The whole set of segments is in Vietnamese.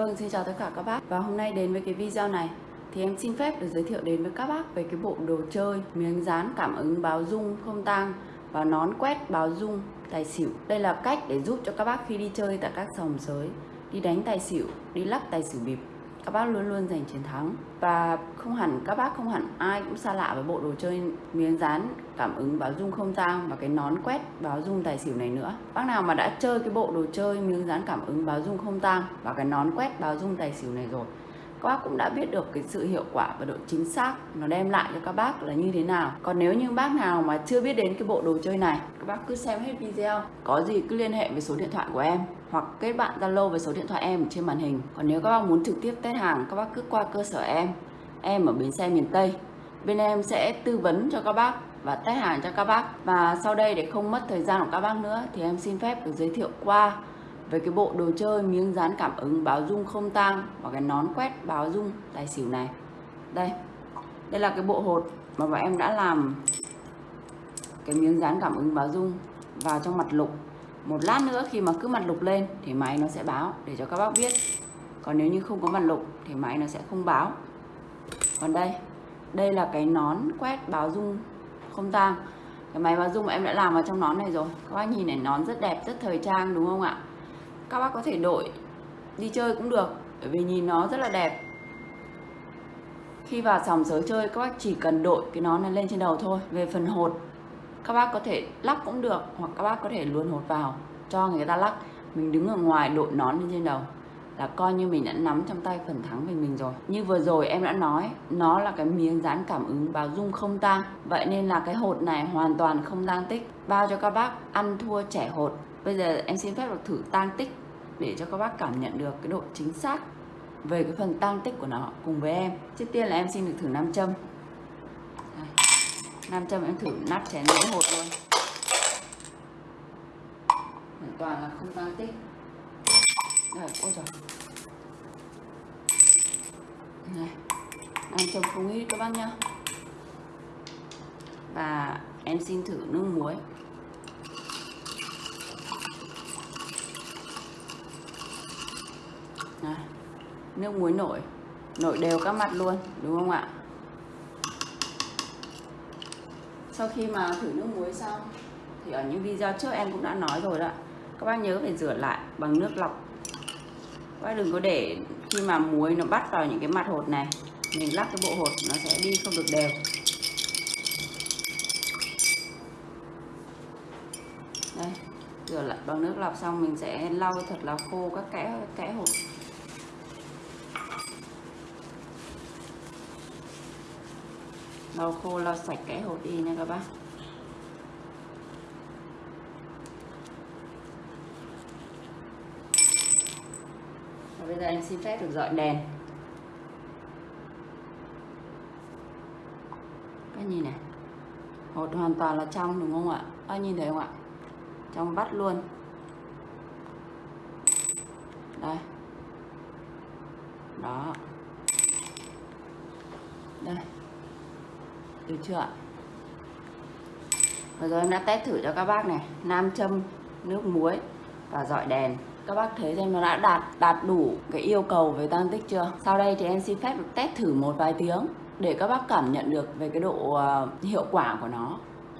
Vâng, xin chào tất cả các bác Và hôm nay đến với cái video này thì em xin phép được giới thiệu đến với các bác về cái bộ đồ chơi miếng dán cảm ứng báo rung không tang và nón quét báo rung tài xỉu. Đây là cách để giúp cho các bác khi đi chơi tại các sòng sới, đi đánh tài xỉu, đi lắc tài xỉu bịp các bác luôn luôn giành chiến thắng. Và không hẳn, các bác không hẳn ai cũng xa lạ với bộ đồ chơi miếng dán cảm ứng báo dung không tang và cái nón quét báo dung tài xỉu này nữa. Bác nào mà đã chơi cái bộ đồ chơi miếng dán cảm ứng báo dung không tang và cái nón quét báo dung tài xỉu này rồi các bác cũng đã biết được cái sự hiệu quả và độ chính xác nó đem lại cho các bác là như thế nào. Còn nếu như bác nào mà chưa biết đến cái bộ đồ chơi này, các bác cứ xem hết video. Có gì cứ liên hệ với số điện thoại của em hoặc kết bạn Zalo với số điện thoại em trên màn hình. Còn nếu các bác muốn trực tiếp test hàng, các bác cứ qua cơ sở em. Em ở bến xe miền Tây. Bên em sẽ tư vấn cho các bác và test hàng cho các bác. Và sau đây để không mất thời gian của các bác nữa thì em xin phép được giới thiệu qua về cái bộ đồ chơi miếng dán cảm ứng báo dung không tang và cái nón quét báo dung tài xỉu này. Đây đây là cái bộ hột mà bọn em đã làm cái miếng dán cảm ứng báo dung vào trong mặt lục. Một lát nữa khi mà cứ mặt lục lên thì máy nó sẽ báo để cho các bác biết. Còn nếu như không có mặt lục thì máy nó sẽ không báo. Còn đây đây là cái nón quét báo dung không tang. Cái máy báo dung mà em đã làm vào trong nón này rồi. Các bác nhìn này, nón rất đẹp, rất thời trang, đúng không ạ? Các bác có thể đội, đi chơi cũng được, bởi vì nhìn nó rất là đẹp. Khi vào sòng sới chơi, các bác chỉ cần đội cái nón này lên trên đầu thôi, về phần hột, các bác có thể lắc cũng được, hoặc các bác có thể luôn hột vào, cho người ta lắc. Mình đứng ở ngoài đội nón lên trên đầu, là coi như mình đã nắm trong tay phần thắng về mình rồi. Như vừa rồi em đã nói, nó là cái miếng dán cảm ứng báo dung không tang. Vậy nên là cái hột này hoàn toàn không tang tích. Bao cho các bác ăn thua trẻ hột bây giờ em xin phép được thử tang tích để cho các bác cảm nhận được cái độ chính xác về cái phần tang tích của nó cùng với em. Trước tiên là em xin được thử nam châm. Nam châm em thử nắp chén mỗi hột luôn. Hoàn toàn là không tang tích. Đây, ôi trời này nam châm không ít các bác nhá. Và em xin thử nước muối. Này, nước muối nổi. Nổi đều các mặt luôn đúng không ạ? Sau khi mà thử nước muối xong thì ở những video trước em cũng đã nói rồi đó. Các bác nhớ phải rửa lại bằng nước lọc. Các bác đừng có để khi mà muối nó bắt vào những cái mặt hột này mình lắc cái bộ hột nó sẽ đi không được đều. Đây rửa lại bằng nước lọc xong mình sẽ lau thật là khô các kẽ kẽ hột. Lau khô lau sạch cái hột đi nha các bác. Và bây giờ em xin phép được dọi đèn. Các nhìn này, hột hoàn toàn là trong đúng không ạ? Các nhìn thấy không ạ? Trong vắt luôn. Đây. Đó. Đây được chưa ạ? Vừa rồi em đã test thử cho các bác này Nam châm, nước muối và dọi đèn. Các bác thấy xem nó đã đạt đạt đủ cái yêu cầu về tăng tích chưa? Sau đây thì em xin phép được test thử một vài tiếng Để các bác cảm nhận được về cái độ ờ, hiệu quả của nó.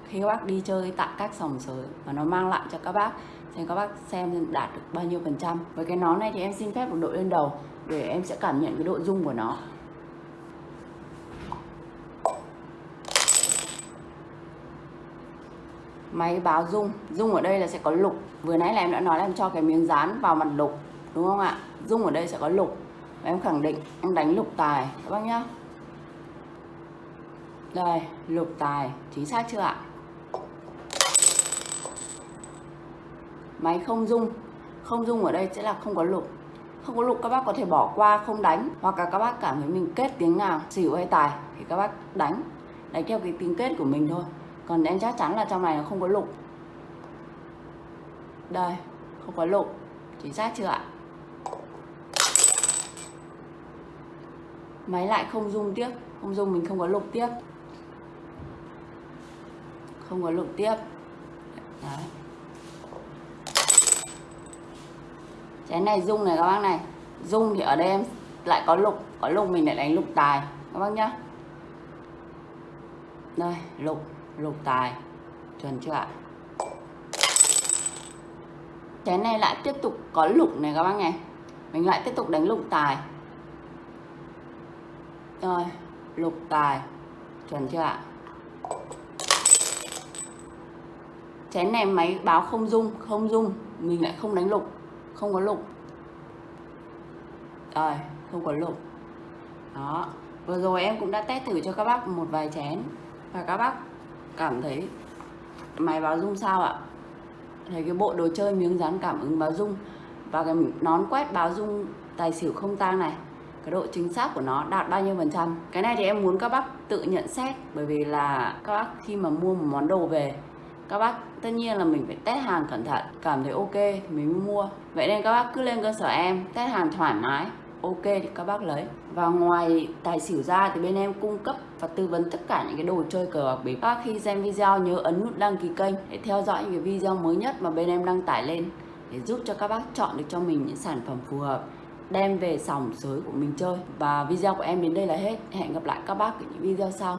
Khi các bác đi chơi tại các sòng sới Và nó mang lại cho các bác Xem các bác xem đạt được bao nhiêu phần trăm. Với cái nón này thì em xin phép được đội lên đầu Để em sẽ cảm nhận cái độ rung của nó. Máy báo dung dung ở đây là sẽ có lục. Vừa nãy là em đã nói là em cho cái miếng dán vào mặt lục, đúng không ạ? Dung ở đây sẽ có lục. Và em khẳng định em đánh lục tài, các bác nhá. Đây, lục tài. Chính xác chưa ạ? Máy không dung không dung ở đây sẽ là không có lục. Không có lục các bác có thể bỏ qua, không đánh. Hoặc là các bác cảm thấy mình kết tiếng nào, xỉu hay tài thì các bác đánh. Đánh theo cái tiếng kết của mình thôi còn em chắc chắn là trong này nó không có lục. Đây, không có lục. Chính xác chưa ạ? Máy lại không rung tiếp. Không rung mình không có lục tiếp. Không có lục tiếp. Đấy. Chén này rung này các bác này. Dung thì ở đây em lại có lục. Có lục mình lại đánh lục tài. Các bác nhá. Đây, lục lục tài. Chuẩn chưa ạ? Chén này lại tiếp tục có lục này các bác này mình lại tiếp tục đánh lục tài. Rồi, lục tài. Chuẩn chưa ạ? Chén này máy báo không dung không dung mình lại không đánh lục, không có lục. Rồi, không có lục. Đó, vừa rồi em cũng đã test thử cho các bác một vài chén. Và các bác cảm thấy máy báo dung sao ạ? Thấy cái bộ đồ chơi miếng dán cảm ứng báo dung và cái nón quét báo dung tài xỉu không tang này, cái độ chính xác của nó đạt bao nhiêu phần trăm? Cái này thì em muốn các bác tự nhận xét, bởi vì là các bác khi mà mua một món đồ về, các bác tất nhiên là mình phải test hàng cẩn thận, cảm thấy ok thì mình mới mua. Vậy nên các bác cứ lên cơ sở em, test hàng thoải mái, ok thì các bác lấy. Và ngoài tài xỉu ra thì bên em cung cấp và tư vấn tất cả những cái đồ chơi cờ bạc bịp. Các khi xem video, nhớ ấn nút đăng ký kênh để theo dõi những cái video mới nhất mà bên em đăng tải lên, để giúp cho các bác chọn được cho mình những sản phẩm phù hợp, đem về sòng sới của mình chơi. Và video của em đến đây là hết. Hẹn gặp lại các bác ở những video sau.